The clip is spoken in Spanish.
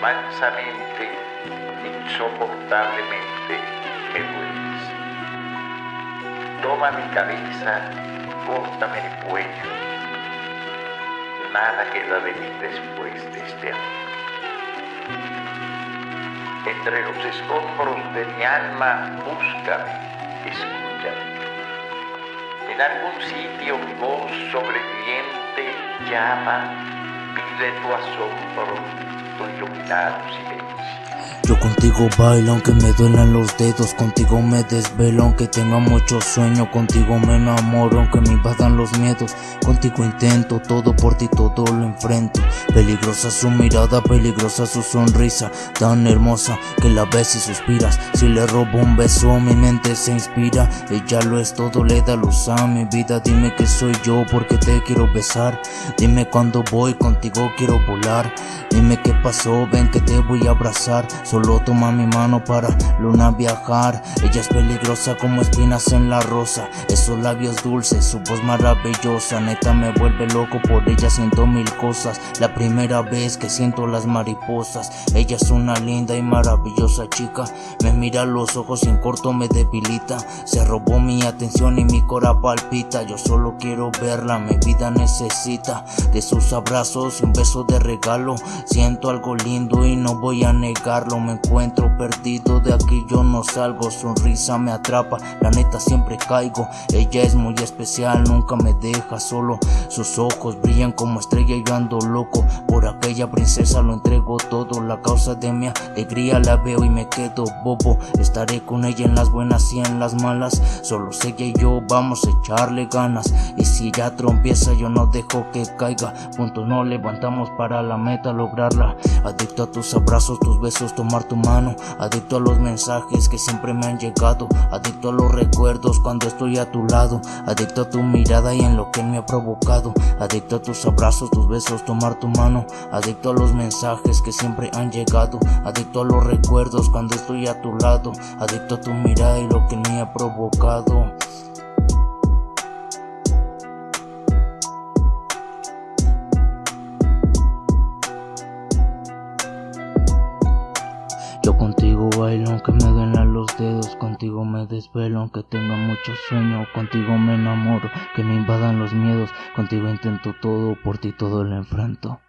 mansamente, insoportablemente me dueles. Toma mi cabeza, córtame el cuello. Nada queda de mí después de este amor. Entre los escombros de mi alma, búscame, escúchame. En algún sitio mi voz sobreviviente llama, José do Açougue falou, iluminado, se. Yo contigo bailo aunque me duelan los dedos Contigo me desvelo aunque tenga mucho sueño Contigo me enamoro aunque me invadan los miedos Contigo intento todo por ti todo lo enfrento Peligrosa su mirada, peligrosa su sonrisa Tan hermosa que la ves y suspiras Si le robo un beso mi mente se inspira Ella lo es todo, le da luz a mi vida Dime que soy yo porque te quiero besar Dime cuando voy contigo quiero volar Dime qué pasó, ven que te voy a abrazar Solo toma mi mano para luna viajar. Ella es peligrosa como espinas en la rosa. Esos labios dulces, su voz maravillosa. Neta me vuelve loco, por ella siento mil cosas. La primera vez que siento las mariposas. Ella es una linda y maravillosa chica. Me mira a los ojos y en corto me debilita. Se robó mi atención y mi cora palpita. Yo solo quiero verla, mi vida necesita De sus abrazos y un beso de regalo. Siento algo lindo y no voy a negarlo Me encuentro perdido, de aquí yo no salgo Sonrisa me atrapa, la neta siempre caigo Ella es muy especial, nunca me deja solo Sus ojos brillan como estrella y yo ando loco Por aquella princesa lo entrego todo La causa de mi alegría la veo y me quedo bobo. Estaré con ella en las buenas y en las malas Solo ella y yo vamos a echarle ganas. Y si ella trompieza yo no dejo que caiga. Juntos nos levantamos para la meta lograrla. Adicto a tus abrazos, tus besos, tomar tu mano. Adicto a los mensajes que siempre me han llegado. Adicto a los recuerdos cuando estoy a tu lado. Adicto a tu mirada y en lo que me ha provocado. Adicto a tus abrazos, tus besos, tomar tu mano Adicto a los mensajes que siempre han llegado. Adicto a los recuerdos cuando estoy a tu lado. Adicto a tu mirada y lo que me ha provocado. Yo contigo bailo aunque me duelan los dedos. Contigo me desvelo aunque tenga mucho sueño. Contigo me enamoro, que me invadan los miedos. Contigo intento todo, por ti todo lo enfrento